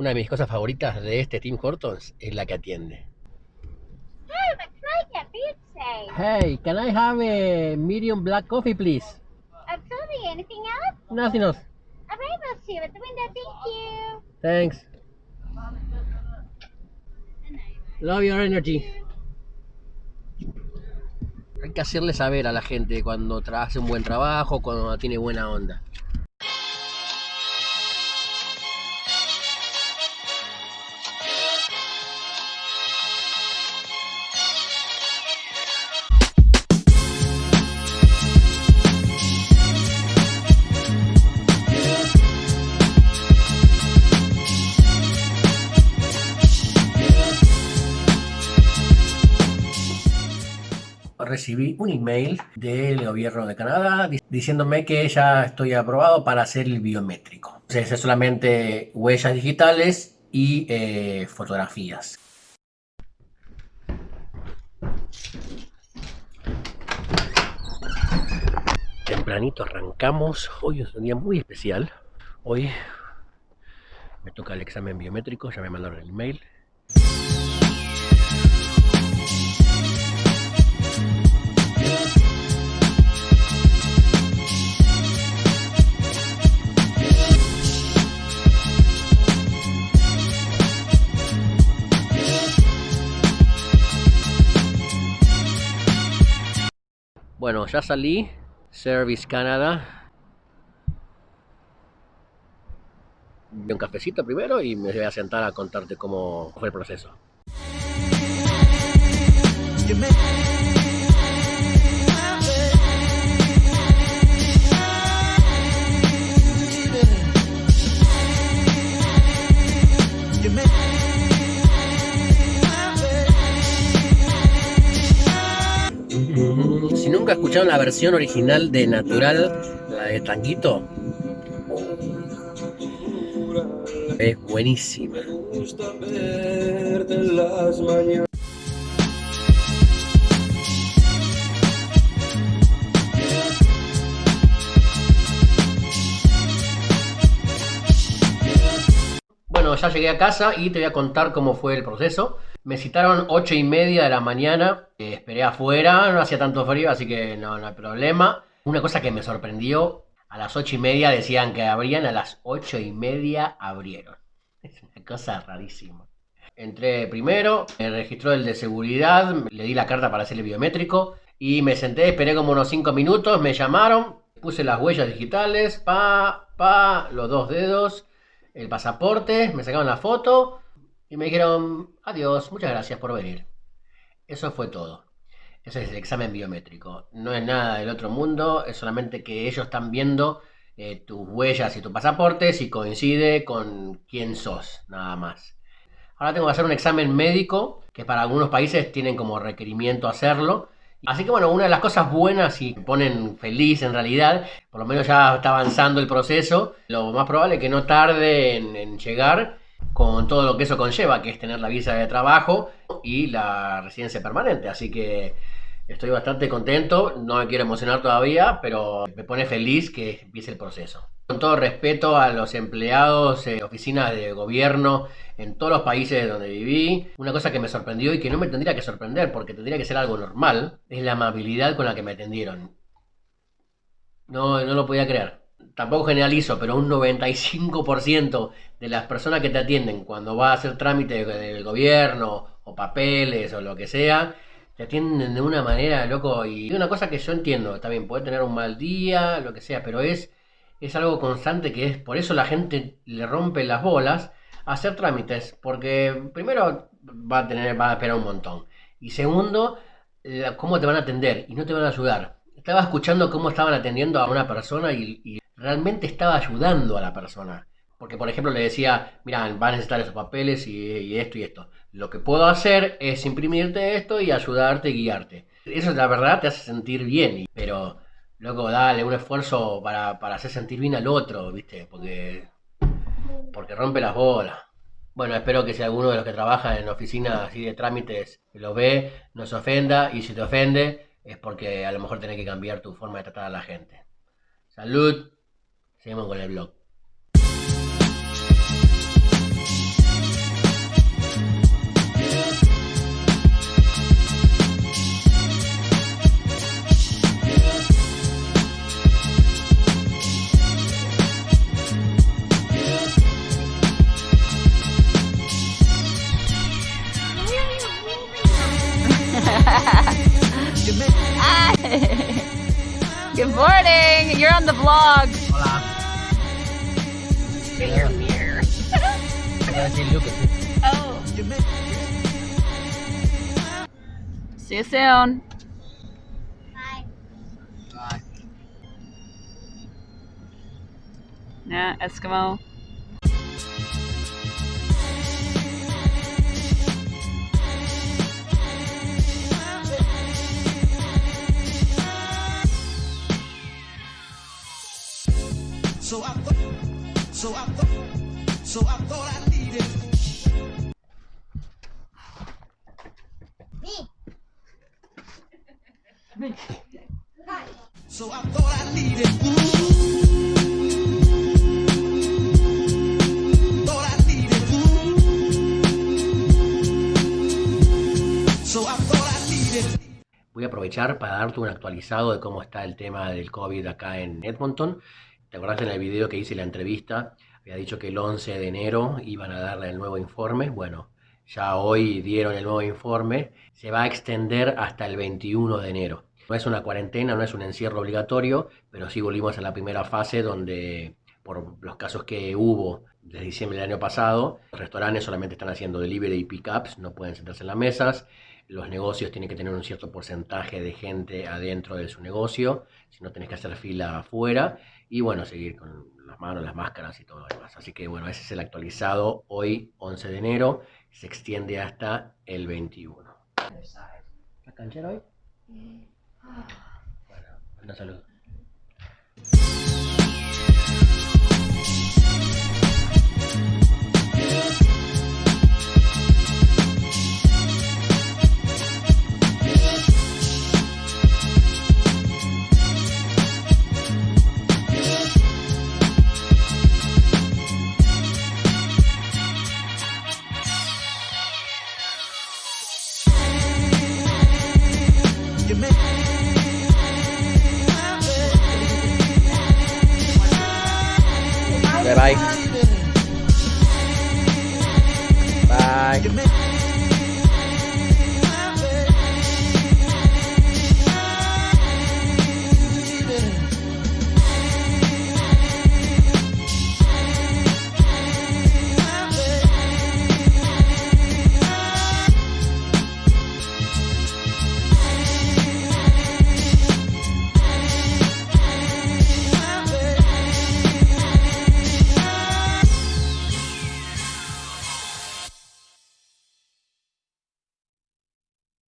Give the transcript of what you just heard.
Una de mis cosas favoritas de este Tim Hortons es la que atiende. Hey, can I get pizza? Hey, can I have a medium black coffee, please? Absolutely. Anything else? Nothing else. All right, we'll see you at the window. Thank you. Thanks. Love your energy. Hay que hacerle saber a la gente cuando hace un buen trabajo, cuando tiene buena onda. Recibí un email del gobierno de Canadá di- diciéndome que ya estoy aprobado para hacer el biométrico. Es solamente huellas digitales y eh, fotografías. Tempranito arrancamos. Hoy es un día muy especial. Hoy me toca el examen biométrico, ya me mandaron el email. Bueno, ya salí. Service Canada. Un cafecito primero y me voy a sentar a contarte cómo fue el proceso. Nunca escucharon la versión original de Natural, la de Tanguito, es buenísima. Bueno, ya llegué a casa y te voy a contar cómo fue el proceso. Me citaron 8 y media de la mañana, eh, esperé afuera, no hacía tanto frío, así que no, no hay problema. Una cosa que me sorprendió, a las 8 y media decían que abrían, a las 8 y media abrieron. Es una cosa rarísima. Entré primero, me registró el de seguridad, le di la carta para hacer el biométrico y me senté, esperé como unos 5 minutos, me llamaron, puse las huellas digitales, pa, pa, los dos dedos, el pasaporte, me sacaron la foto y me dijeron, adiós, muchas gracias por venir. Eso fue todo. Ese es el examen biométrico. No es nada del otro mundo, es solamente que ellos están viendo eh, tus huellas y tu pasaporte si coincide con quién sos, nada más. Ahora tengo que hacer un examen médico, que para algunos países tienen como requerimiento hacerlo. Así que bueno, una de las cosas buenas y me ponen feliz en realidad, por lo menos ya está avanzando el proceso, lo más probable es que no tarde en, en llegar con todo lo que eso conlleva, que es tener la visa de trabajo y la residencia permanente. Así que estoy bastante contento, no me quiero emocionar todavía, pero me pone feliz que empiece el proceso. Con todo respeto a los empleados de oficinas de gobierno en todos los países donde viví, una cosa que me sorprendió y que no me tendría que sorprender porque tendría que ser algo normal, es la amabilidad con la que me atendieron. No, no lo podía creer. Tampoco generalizo, pero un 95% de las personas que te atienden cuando vas a hacer trámite del gobierno o papeles o lo que sea, te atienden de una manera, loco. Y una cosa que yo entiendo, también puede tener un mal día, lo que sea, pero es, es algo constante que es, por eso la gente le rompe las bolas a hacer trámites, porque primero va a tener, va a esperar un montón. Y segundo, cómo te van a atender y no te van a ayudar. Estaba escuchando cómo estaban atendiendo a una persona y realmente estaba ayudando a la persona. Porque, por ejemplo, le decía, mira, va a necesitar esos papeles y, esto y esto. Lo que puedo hacer es imprimirte esto y ayudarte y guiarte. Eso, la verdad, te hace sentir bien. Pero, luego, dale un esfuerzo para, para hacer sentir bien al otro, ¿viste? Porque, porque rompe las bolas. Bueno, espero que si alguno de los que trabaja en oficinas así de trámites lo ve, no se ofenda. Y si te ofende, es porque a lo mejor tenés que cambiar tu forma de tratar a la gente. Salud. Seguimos con el blog. Good morning. You're on the vlog look at. Oh. See you soon. Bye. Bye. Yeah, Eskimo. So I thought I needed. So I thought I needed. Thought I needed. So I thought I needed. Voy a aprovechar para darte un actualizado de cómo está el tema del COVID acá en Edmonton. ¿Te acordás en el video que hice la entrevista? Había dicho que el 11 de enero iban a darle el nuevo informe. Bueno, ya hoy dieron el nuevo informe. Se va a extender hasta el 21 de enero. No es una cuarentena, no es un encierro obligatorio, pero sí volvimos a la primera fase donde, por los casos que hubo desde diciembre del año pasado, los restaurantes solamente están haciendo delivery y pickups, no pueden sentarse en las mesas. Los negocios tienen que tener un cierto porcentaje de gente adentro de su negocio, si no tenés que hacer fila afuera. Y bueno, seguir con las manos, las máscaras y todo lo demás. Así que bueno, ese es el actualizado hoy, 11 de enero. Se extiende hasta el 21. ¿Estás canchero hoy? Bueno. Bye bye. Bye.